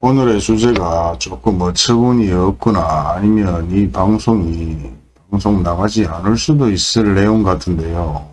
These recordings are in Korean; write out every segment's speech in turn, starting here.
오늘의 주제가 조금 어처구니 없거나 아니면 이 방송이 방송 나가지 않을 수도 있을 내용 같은데요.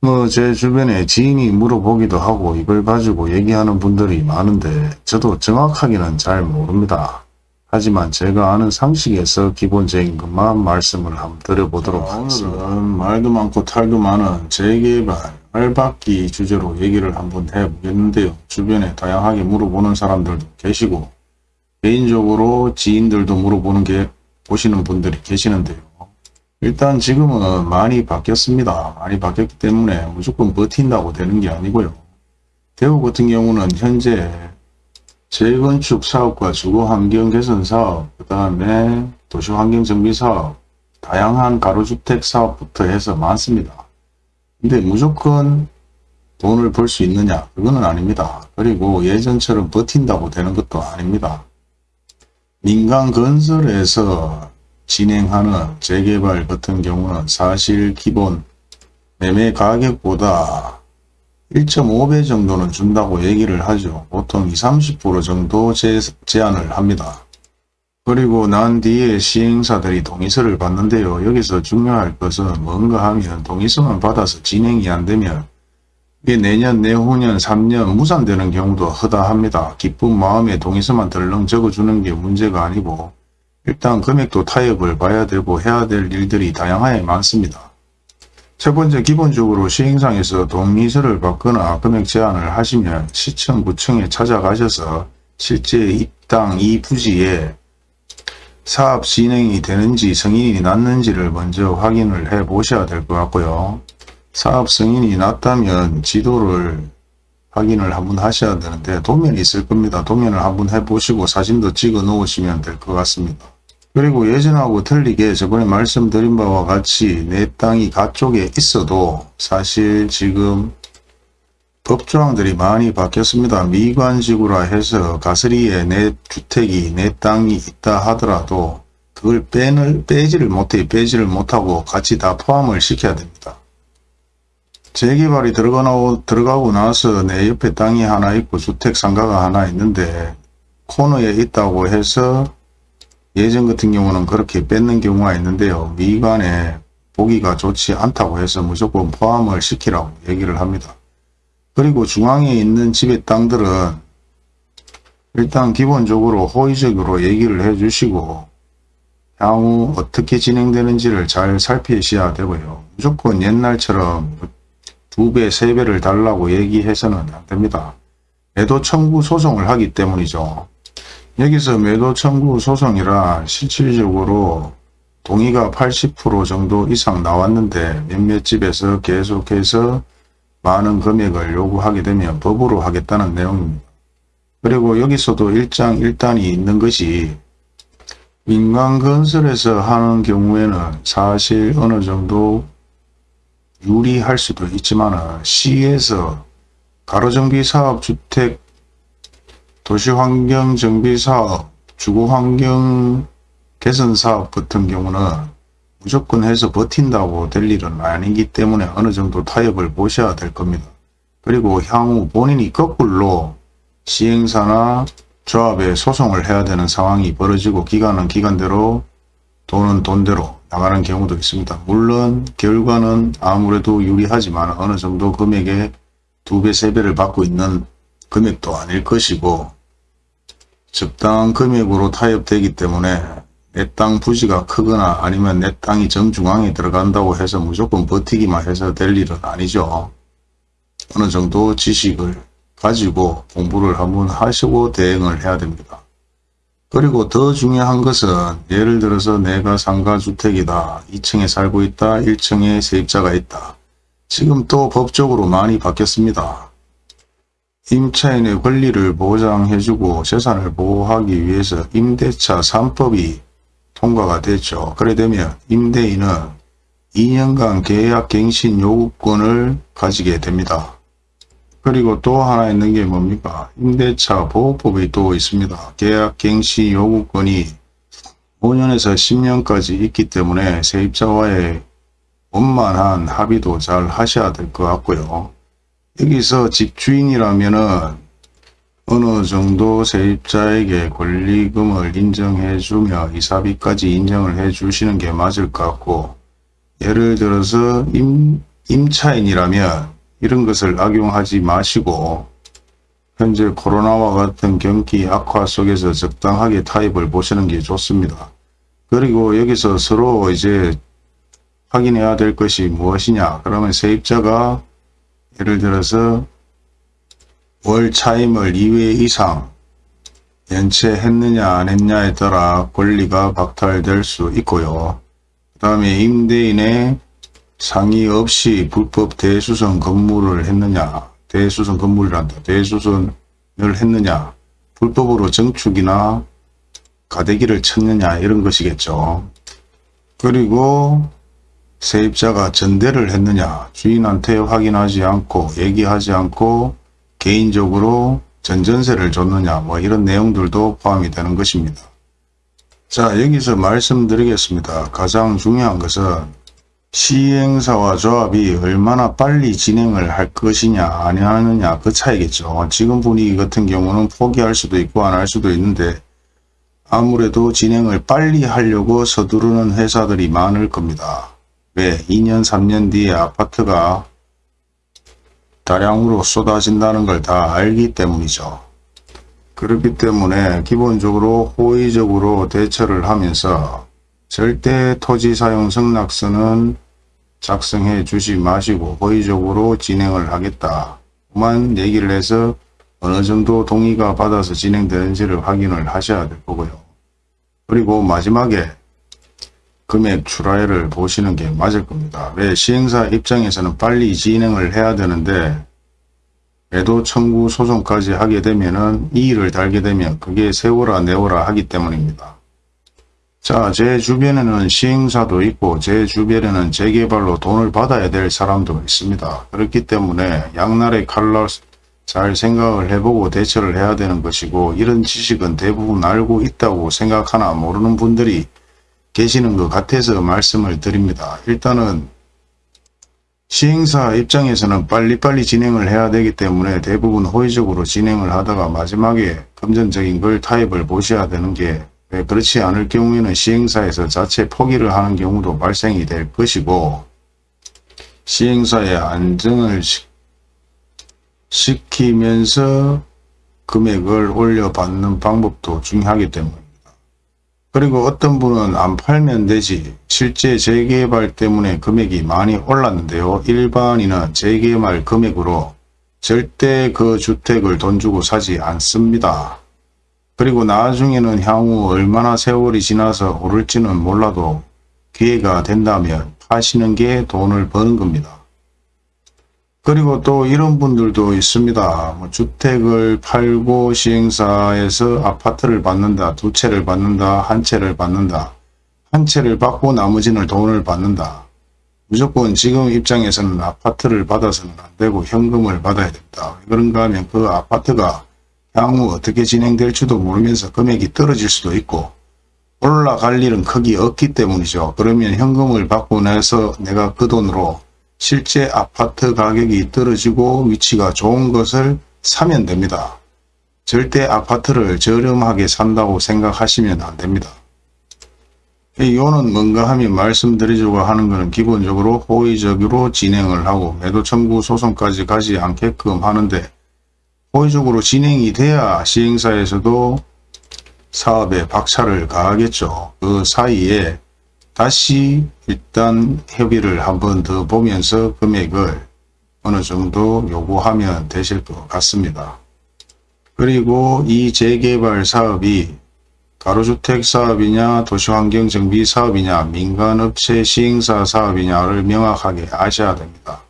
뭐 제 주변에 지인이 물어보기도 하고 이걸 가지고 얘기하는 분들이 많은데 저도 정확하게는 잘 모릅니다. 하지만 제가 아는 상식에서 기본적인 것만 말씀을 한번 드려보도록 하겠습니다. 오늘은 말도 많고 탈도 많은 재개발, 알박기 주제로 얘기를 한번 해보겠는데요. 주변에 다양하게 물어보는 사람들도 계시고 개인적으로 지인들도 물어보는 게 보시는 분들이 계시는데요. 일단 지금은 많이 바뀌었습니다. 많이 바뀌었기 때문에 무조건 버틴다고 되는 게 아니고요. 대우 같은 경우는 현재 재건축 사업과 주거 환경 개선 사업, 그 다음에 도시 환경 정비 사업, 다양한 가로주택 사업부터 해서 많습니다. 근데 무조건 돈을 벌 수 있느냐? 그거는 아닙니다. 그리고 예전처럼 버틴다고 되는 것도 아닙니다. 민간 건설에서 진행하는 재개발 같은 경우는 사실 기본 매매 가격보다 1.5배 정도는 준다고 얘기를 하죠. 보통 20, 30% 정도 제, 제한을 합니다. 그리고 난 뒤에 시행사들이 동의서를 받는데요. 여기서 중요할 것은 뭔가 하면 동의서만 받아서 진행이 안 되면 이게 내년, 내후년, 3년 무산되는 경우도 허다합니다. 기쁜 마음에 동의서만 덜렁 적어주는 게 문제가 아니고 일단 금액도 타협을 봐야 되고 해야 될 일들이 다양하게 많습니다. 첫 번째 기본적으로 시행상에서 동의서를 받거나 금액 제한을 하시면 시청, 구청에 찾아가셔서 실제 이 땅, 이 부지에 사업 진행이 되는지 승인이 났는지를 먼저 확인을 해 보셔야 될 것 같고요. 사업 승인이 났다면 지도를 확인을 한번 하셔야 되는데 도면이 있을 겁니다. 도면을 한번 해보시고 사진도 찍어 놓으시면 될 것 같습니다. 그리고 예전하고 틀리게 저번에 말씀드린 바와 같이 내 땅이 가쪽에 있어도 사실 지금 법조항들이 많이 바뀌었습니다. 미관지구라 해서 가스리에 내 주택이 내 땅이 있다 하더라도 그걸 빼는, 빼지를 못해 빼지를 못하고 같이 다 포함을 시켜야 됩니다. 재개발이 들어가고, 들어가고 나서 내 옆에 땅이 하나 있고 주택 상가가 하나 있는데 코너에 있다고 해서 예전 같은 경우는 그렇게 뺏는 경우가 있는데요. 미관에 보기가 좋지 않다고 해서 무조건 포함을 시키라고 얘기를 합니다. 그리고 중앙에 있는 집의 땅들은 일단 기본적으로 호의적으로 얘기를 해 주시고 향후 어떻게 진행되는지를 잘 살피셔야 되고요. 무조건 옛날처럼 두 배, 세 배를 달라고 얘기해서는 안 됩니다. 매도 청구 소송을 하기 때문이죠. 여기서 매도 청구 소송이라 실질적으로 동의가 80% 정도 이상 나왔는데 몇몇 집에서 계속해서 많은 금액을 요구하게 되면 법으로 하겠다는 내용입니다. 그리고 여기서도 일장 일단이 있는 것이 민간건설에서 하는 경우에는 사실 어느 정도 유리할 수도 있지만 시에서 가로정비사업, 주택, 도시환경정비사업, 주거환경 개선사업 같은 경우는 무조건 해서 버틴다고 될 일은 아니기 때문에 어느 정도 타협을 보셔야 될 겁니다. 그리고 향후 본인이 거꾸로 시행사나 조합에 소송을 해야 되는 상황이 벌어지고 기간은 기간대로 돈은 돈대로 나가는 경우도 있습니다. 물론 결과는 아무래도 유리하지만 어느 정도 금액의 두 배, 세 배를 받고 있는 금액도 아닐 것이고 적당한 금액으로 타협되기 때문에 내 땅 부지가 크거나 아니면 내 땅이 정중앙에 들어간다고 해서 무조건 버티기만 해서 될 일은 아니죠. 어느 정도 지식을 가지고 공부를 한번 하시고 대응을 해야 됩니다. 그리고 더 중요한 것은 예를 들어서 내가 상가주택이다. 2층에 살고 있다. 1층에 세입자가 있다. 지금 또 법적으로 많이 바뀌었습니다. 임차인의 권리를 보장해주고 재산을 보호하기 위해서 임대차 3법이 통과가 됐죠. 그래 되면 임대인은 2년간 계약 갱신 요구권을 가지게 됩니다. 그리고 또 하나 있는 게 뭡니까? 임대차 보호법이 또 있습니다. 계약 갱신 요구권이 5년에서 10년까지 있기 때문에 세입자와의 원만한 합의도 잘 하셔야 될 것 같고요. 여기서 집주인이라면 은 어느 정도 세입자에게 권리금을 인정해주며 이사비까지 인정을 해주시는 게 맞을 것 같고 예를 들어서 임, 임차인이라면 이런 것을 악용하지 마시고 현재 코로나와 같은 경기 악화 속에서 적당하게 타입을 보시는 게 좋습니다. 그리고 여기서 서로 이제 확인해야 될 것이 무엇이냐 그러면 세입자가 예를 들어서 월 차임을 2회 이상 연체했느냐 안 했냐에 따라 권리가 박탈될 수 있고요. 그 다음에 임대인의 상의 없이 불법 대수선 건물을 했느냐 대수선 건물이란다. 대수선을 했느냐 불법으로 정축이나 가대기를 쳤느냐 이런 것이겠죠. 그리고 세입자가 전대를 했느냐 주인한테 확인하지 않고 얘기하지 않고 개인적으로 전전세를 줬느냐 뭐 이런 내용들도 포함이 되는 것입니다. 자 여기서 말씀드리겠습니다. 가장 중요한 것은 시행사와 조합이 얼마나 빨리 진행을 할 것이냐 아니하느냐 그 차이겠죠. 지금 분위기 같은 경우는 포기할 수도 있고 안 할 수도 있는데 아무래도 진행을 빨리 하려고 서두르는 회사들이 많을 겁니다. 왜? 2년 3년 뒤에 아파트가 다량으로 쏟아진다는 걸 다 알기 때문이죠. 그렇기 때문에 기본적으로 호의적으로 대처를 하면서 절대 토지 사용 승낙서는 작성해 주지 마시고 호의적으로 진행을 하겠다. 만 얘기를 해서 어느 정도 동의가 받아서 진행되는지를 확인을 하셔야 될 거고요. 그리고 마지막에 금액 출하율을 보시는 게 맞을 겁니다. 왜 시행사 입장에서는 빨리 진행을 해야 되는데 매도 청구 소송까지 하게 되면은 이의를 달게 되면 그게 세워라 내워라 하기 때문입니다. 자, 제 주변에는 시행사도 있고 제 주변에는 재개발로 돈을 받아야 될 사람도 있습니다. 그렇기 때문에 양날의 칼날 잘 생각을 해보고 대처를 해야 되는 것이고 이런 지식은 대부분 알고 있다고 생각하나 모르는 분들이 계시는 것 같아서 말씀을 드립니다. 일단은 시행사 입장에서는 빨리빨리 진행을 해야 되기 때문에 대부분 호의적으로 진행을 하다가 마지막에 금전적인 걸 타입을 보셔야 되는 게 그렇지 않을 경우에는 시행사에서 자체 포기를 하는 경우도 발생이 될 것이고 시행사의 안정을 시키면서 금액을 올려받는 방법도 중요하기 때문입니다. 그리고 어떤 분은 안 팔면 되지 실제 재개발 때문에 금액이 많이 올랐는데요. 일반인은 재개발 금액으로 절대 그 주택을 돈 주고 사지 않습니다. 그리고 나중에는 향후 얼마나 세월이 지나서 오를지는 몰라도 기회가 된다면 파시는 게 돈을 버는 겁니다. 그리고 또 이런 분들도 있습니다. 뭐 주택을 팔고 시행사에서 아파트를 받는다, 두 채를 받는다, 한 채를 받는다. 한 채를 받고 나머지는 돈을 받는다. 무조건 지금 입장에서는 아파트를 받아서는 안 되고 현금을 받아야 된다. 그런가 하면 그 아파트가 향후 어떻게 진행될지도 모르면서 금액이 떨어질 수도 있고 올라갈 일은 크게 없기 때문이죠. 그러면 현금을 받고 나서 내가 그 돈으로 실제 아파트 가격이 떨어지고 위치가 좋은 것을 사면 됩니다. 절대 아파트를 저렴하게 산다고 생각하시면 안됩니다. 이거는 뭔가 하면 말씀드리려고 하는 것은 기본적으로 호의적으로 진행을 하고 매도 청구 소송까지 가지 않게끔 하는데 호의적으로 진행이 돼야 시행사에서도 사업에 박차를 가하겠죠. 그 사이에 다시 일단 협의를 한 번 더 보면서 금액을 어느 정도 요구하면 되실 것 같습니다. 그리고 이 재개발 사업이 가로주택 사업이냐 도시환경정비 사업이냐 민간업체 시행사 사업이냐를 명확하게 아셔야 됩니다.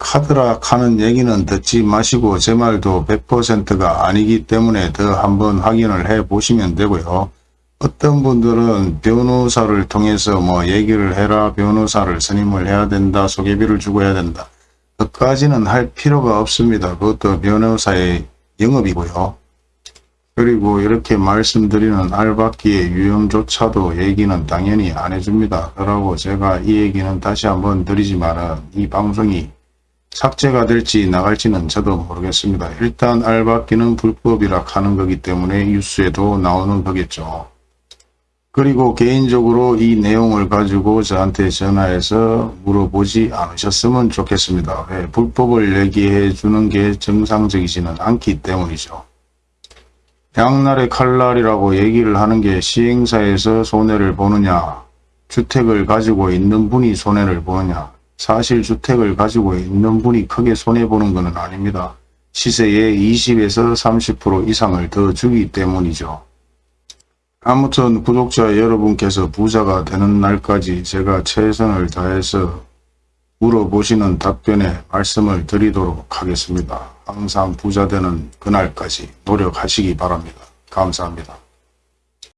카드락 하는 얘기는 듣지 마시고 제 말도 100%가 아니기 때문에 더 한번 확인을 해 보시면 되고요. 어떤 분들은 변호사를 통해서 뭐 얘기를 해라 변호사를 선임을 해야 된다 소개비를 주고 해야 된다 그까지는 할 필요가 없습니다 그것도 변호사의 영업이고요 그리고 이렇게 말씀드리는 알바기의 유형조차도 얘기는 당연히 안 해줍니다 그러고 제가 이 얘기는 다시 한번 드리지만 이 방송이 삭제가 될지 나갈지는 저도 모르겠습니다. 일단 알받기는 불법이라 하는 거기 때문에 뉴스에도 나오는 거겠죠. 그리고 개인적으로 이 내용을 가지고 저한테 전화해서 물어보지 않으셨으면 좋겠습니다. 왜 불법을 얘기해 주는 게 정상적이지는 않기 때문이죠. 양날의 칼날이라고 얘기를 하는 게 시행사에서 손해를 보느냐 주택을 가지고 있는 분이 손해를 보느냐 사실 주택을 가지고 있는 분이 크게 손해보는 것은 아닙니다. 시세의 20에서 30% 이상을 더 주기 때문이죠. 아무튼 구독자 여러분께서 부자가 되는 날까지 제가 최선을 다해서 물어보시는 답변에 말씀을 드리도록 하겠습니다. 항상 부자 되는 그날까지 노력하시기 바랍니다. 감사합니다.